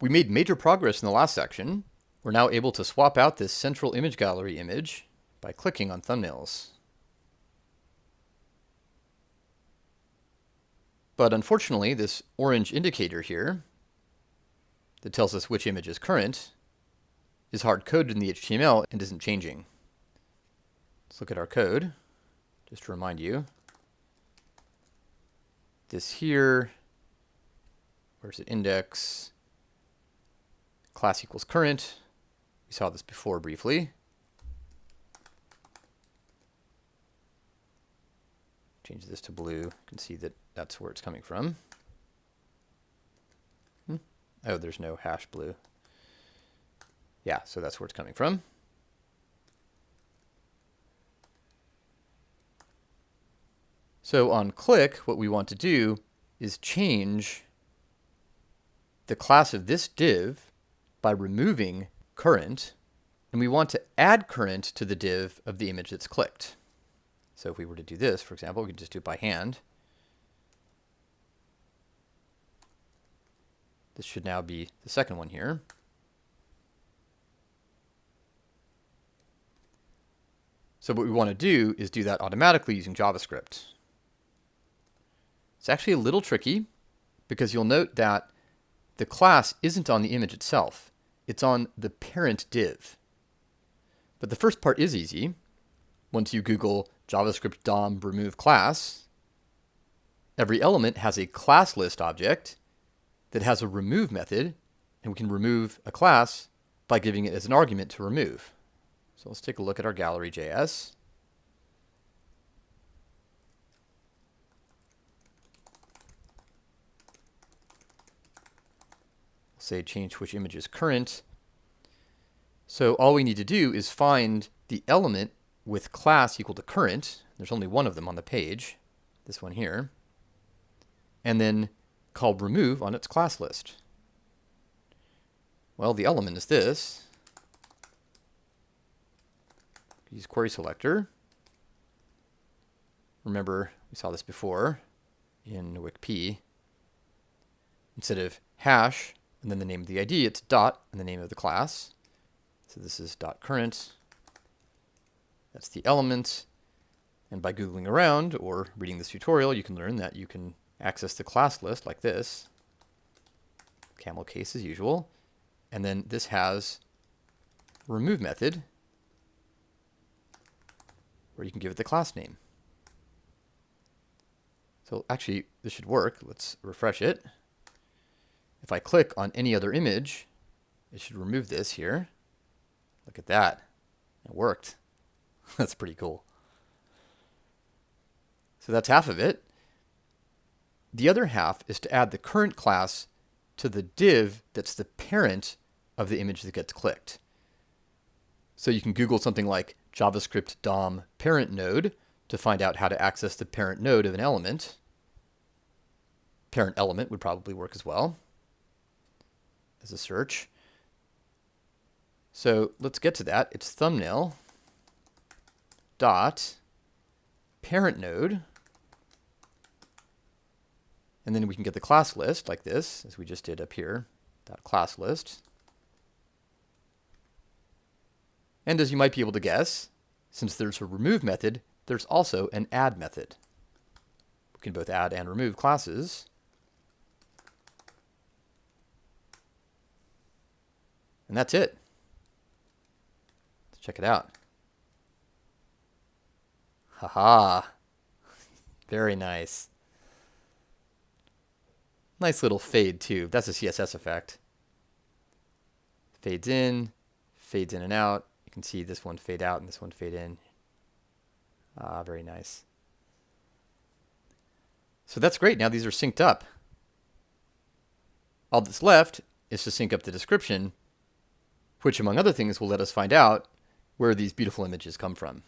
We made major progress in the last section. We're now able to swap out this central image gallery image by clicking on thumbnails. But unfortunately, this orange indicator here that tells us which image is current is hard-coded in the HTML and isn't changing. Let's look at our code, just to remind you. This here, where's it index? Class equals current. We saw this before briefly. Change this to blue. You can see that that's where it's coming from. Hmm. Oh, there's no hash blue. Yeah, so that's where it's coming from. So on click, what we want to do is change the class of this div by removing current, and we want to add current to the div of the image that's clicked. So if we were to do this, for example, we could just do it by hand. This should now be the second one here. So what we want to do is do that automatically using JavaScript. It's actually a little tricky because you'll note that the class isn't on the image itself. It's on the parent div. But the first part is easy. Once you Google JavaScript DOM remove class, every element has a class list object that has a remove method, and we can remove a class by giving it as an argument to remove. So let's take a look at our gallery.js. say change which image is current. So all we need to do is find the element with class equal to current. There's only one of them on the page, this one here. And then call remove on its class list. Well, the element is this. Use query selector. Remember, we saw this before in WCP. Instead of hash, and then the name of the ID, it's dot and the name of the class. So this is dot current. That's the element. And by Googling around or reading this tutorial, you can learn that you can access the class list like this. Camel case as usual. And then this has remove method where you can give it the class name. So actually, this should work. Let's refresh it. If I click on any other image, it should remove this here. Look at that. It worked. that's pretty cool. So that's half of it. The other half is to add the current class to the div that's the parent of the image that gets clicked. So you can Google something like JavaScript DOM parent node to find out how to access the parent node of an element. Parent element would probably work as well as a search. So let's get to that. It's thumbnail dot parent node. And then we can get the class list like this, as we just did up here, dot class list. And as you might be able to guess, since there's a remove method, there's also an add method. We can both add and remove classes. And that's it. Let's check it out. Haha. Very nice. Nice little fade too. That's a CSS effect. Fades in, fades in and out. You can see this one fade out and this one fade in. Ah, very nice. So that's great. Now these are synced up. All that's left is to sync up the description which among other things will let us find out where these beautiful images come from.